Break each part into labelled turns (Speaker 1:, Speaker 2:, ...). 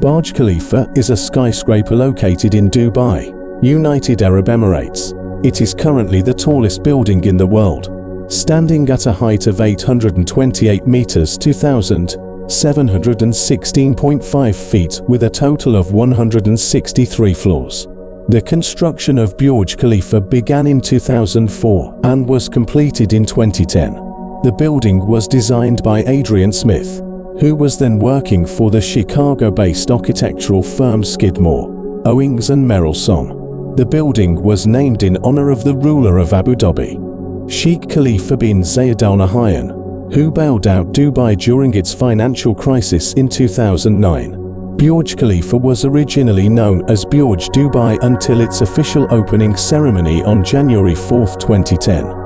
Speaker 1: Burj Khalifa is a skyscraper located in Dubai, United Arab Emirates. It is currently the tallest building in the world, standing at a height of 828 meters 2,716.5 feet with a total of 163 floors. The construction of Burj Khalifa began in 2004 and was completed in 2010. The building was designed by Adrian Smith, who was then working for the Chicago-based architectural firm Skidmore, Owings and Merrill The building was named in honor of the ruler of Abu Dhabi, Sheikh Khalifa bin Zayed Al Nahyan, who bailed out Dubai during its financial crisis in 2009. Burj Khalifa was originally known as Burj Dubai until its official opening ceremony on January 4, 2010.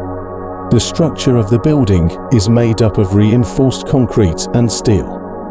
Speaker 1: The structure of the building is made up of reinforced concrete and steel.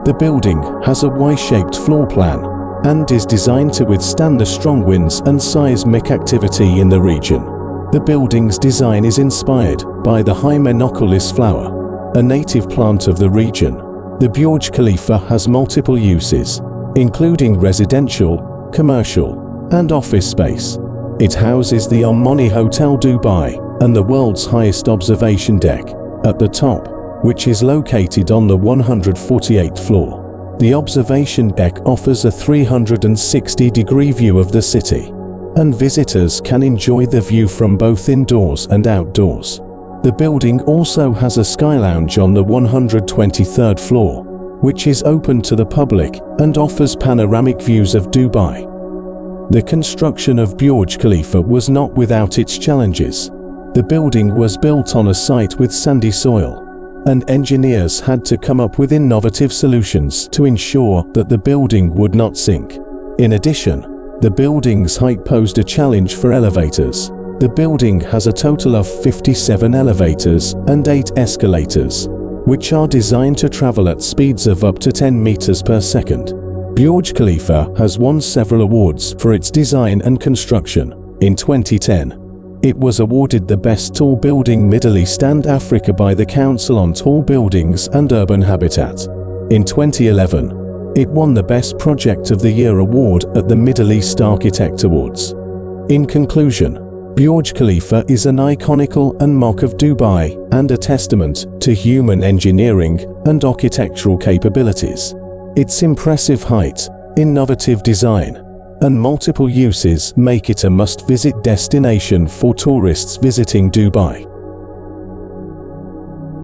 Speaker 1: The building has a Y-shaped floor plan and is designed to withstand the strong winds and seismic activity in the region. The building's design is inspired by the Hymenocallis flower, a native plant of the region. The Burj Khalifa has multiple uses, including residential, commercial, and office space. It houses the Armani Hotel Dubai and the world's highest observation deck at the top, which is located on the 148th floor. The observation deck offers a 360-degree view of the city, and visitors can enjoy the view from both indoors and outdoors. The building also has a sky lounge on the 123rd floor, which is open to the public and offers panoramic views of Dubai. The construction of Burj Khalifa was not without its challenges. The building was built on a site with sandy soil, and engineers had to come up with innovative solutions to ensure that the building would not sink. In addition, the building's height posed a challenge for elevators. The building has a total of 57 elevators and 8 escalators, which are designed to travel at speeds of up to 10 meters per second. Burj Khalifa has won several awards for its design and construction. In 2010, it was awarded the Best Tall Building Middle East and Africa by the Council on Tall Buildings and Urban Habitat. In 2011, it won the Best Project of the Year award at the Middle East Architect Awards. In conclusion, Burj Khalifa is an iconical and mock of Dubai and a testament to human engineering and architectural capabilities. Its impressive height, innovative design, and multiple uses make it a must-visit destination for tourists visiting Dubai.